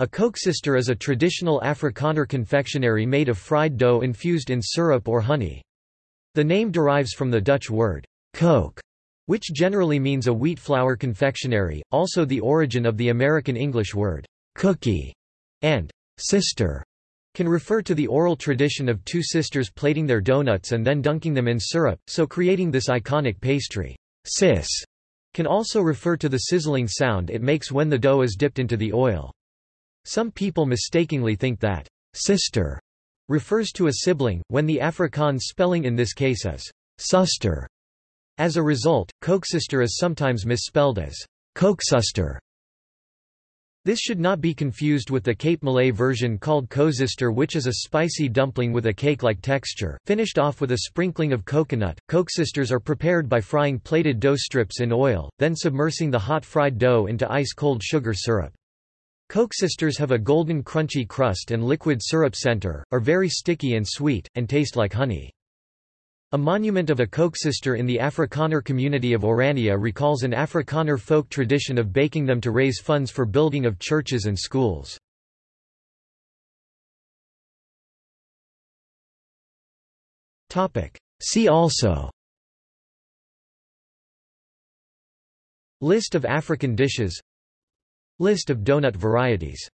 A koeksister is a traditional Afrikaner confectionery made of fried dough infused in syrup or honey. The name derives from the Dutch word, koek, which generally means a wheat flour confectionery, also the origin of the American English word, cookie, and sister can refer to the oral tradition of two sisters plaiting their donuts and then dunking them in syrup, so creating this iconic pastry. Sis can also refer to the sizzling sound it makes when the dough is dipped into the oil. Some people mistakenly think that sister refers to a sibling, when the Afrikaans spelling in this case is suster. As a result, koeksister is sometimes misspelled as koeksuster. This should not be confused with the Cape Malay version called koesister which is a spicy dumpling with a cake-like texture, finished off with a sprinkling of coconut. Koeksisters are prepared by frying plaited dough strips in oil, then submersing the hot fried dough into ice-cold sugar syrup. Koeksisters have a golden crunchy crust and liquid syrup center, are very sticky and sweet, and taste like honey. A monument of a koeksister in the Afrikaner community of Orania recalls an Afrikaner folk tradition of baking them to raise funds for building of churches and schools. See also List of African dishes List of donut varieties